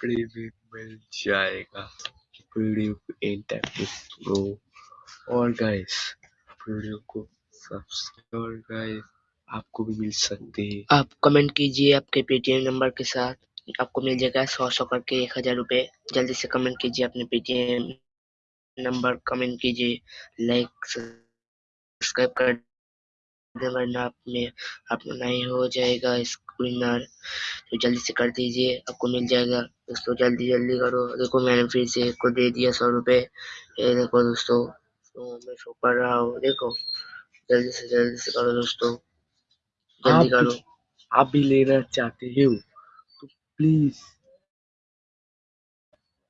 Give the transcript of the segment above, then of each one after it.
Subscribe में मिल जाएगा। Video को एंड टाइम प्रो और गाइस वीडियो को सब्सक्राइब और गाइस आपको भी मिल सकते हैं। आप कमेंट कीजिए आपके पेटीएम नंबर के साथ। आपको मिल जाएगा सौ सौ करके एक हज़ार रूपए। जल्दी से कमेंट कीजिए अपने पेटीएम नंबर कमेंट कीजिए लाइक सब्सक्राइब कर वरना अपने अपना नहीं हो जाएगा स्क्रीनर तो जल्दी से कर दीजिए आपको मिल जाएगा। दोस्तों जल्दी जल्दी करो। देखो मैंने फिर से को दे दिया सौ रुपए। ये देखो दोस्तों तो मैं शो कर रहा हूँ। देखो जल्दी से जल्दी से करो दोस्तों। जल्दी करो। आप भी लेना चाहते हो तो प्लीज़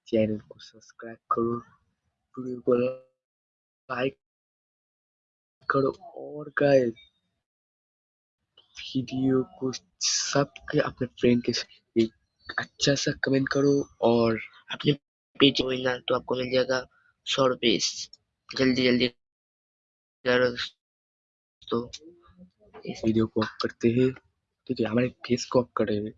चैनल को सब्सक्राइब करो वीडियो को लाइक करो। और गाइस वीडियो को सबके अपने फ्रेंड के एक अच्छा सा कमेंट करो और अपने पेज ना तो आपको मिल जाएगा सौ रुपये। जल्दी जल्दी करो तो इस वीडियो को ऑफ़ करते हैं। ठीक है, हमारे फेस को ऑफ़ करेंगे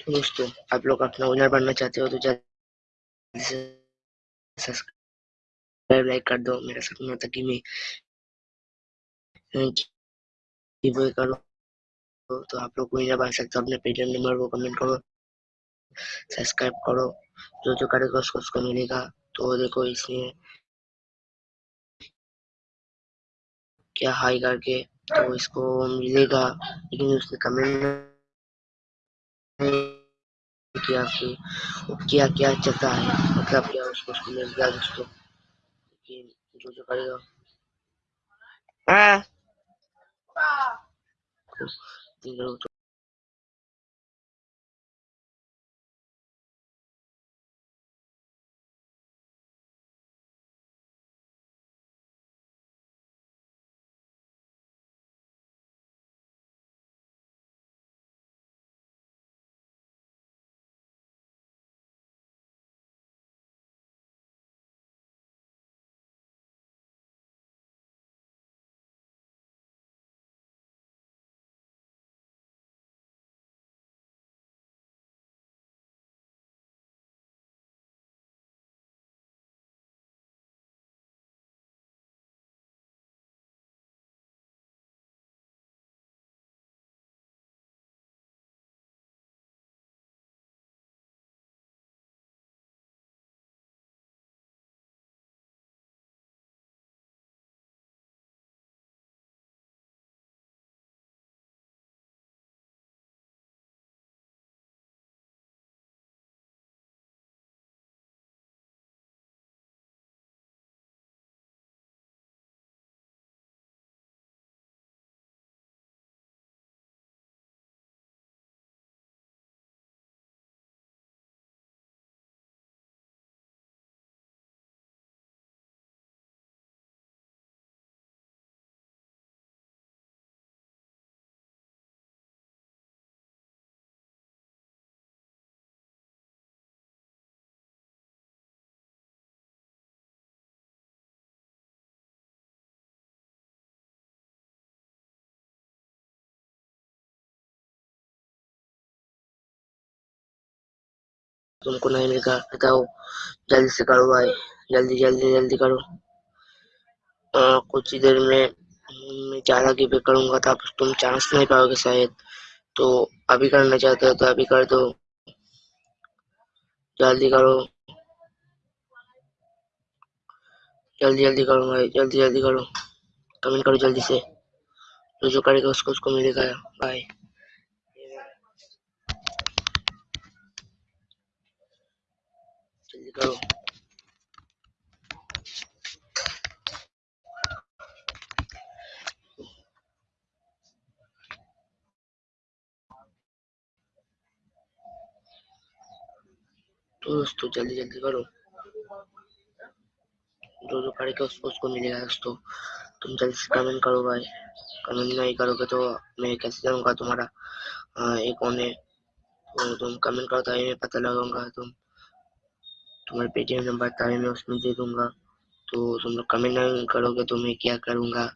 तो दोस्तों, आप लोग अपना विनर बनना चाहते हो तो जल्दी से सब्सक्राइब लाइक कर दो। मेरा सपना था कि मैं करो तो आप लोग विनर बन सकते हो। अपने पेटीएम नंबर को कमेंट करो सब्सक्राइब करो। जो जो करेगा उसको उसको मिलेगा। तो देखो इसमें क्या हाई करके तो इसको मिलेगा। लेकिन उसने कमेंट किया कि क्या क्या चलता है? मतलब क्या उसको उसको मिल गया दोस्तों? लेकिन जो जो करेगा। तुमको नहीं मिलेगा बताओ। जल्दी से करो भाई जल्दी जल्दी जल्दी करो। आ, कुछ ही देर में मैं ज़्यादा की पे करूँगा तो तुम चांस नहीं पाओगे शायद। तो अभी करना चाहते हो तो अभी कर दो। जल्दी करो। जल्दी जल्दी करो भाई जल्दी जल्दी करो। कमेंट करो जल्दी से। जो जो करेगा उसको उसको मिलेगा। भाई तो दोस्तों, जल्दी जल्दी करो। जो जो करेगा उसको उसको मिलेगा दोस्तों। तुम जल्दी से कमेंट करो भाई। कमेंट नहीं करोगे तो मैं कैसे जाऊँगा तुम्हारा? एक कौन है तो तुम कमेंट करो तो मैं पता लगाऊँगा तुम। तुम्हारे पेटीएम नंबर था मैं उसमें दे दूँगा। तो तुम लोग कमेंट नहीं करोगे तो मैं क्या करूँगा?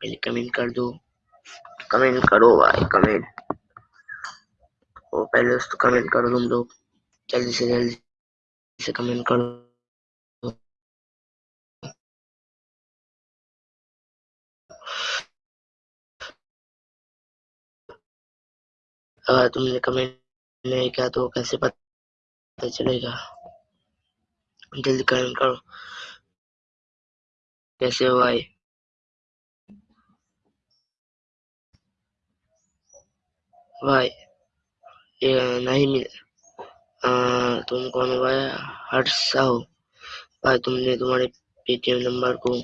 पहले कमेंट कर दो। कमेंट करो भाई, कमेंट। तो पहले उसको कमेंट करो तुम लोग। जल्दी से जल्दी से कमेंट करो। अगर तुमने कमेंट नहीं किया तो कैसे पता चलेगा? जल्दी कमेंट करो। कैसे हो भाई? भाई ये नहीं मिल आ, तुम कौन हो भाई? हर्षा हो। भाई तुमने तुम्हारे पेटीएम नंबर को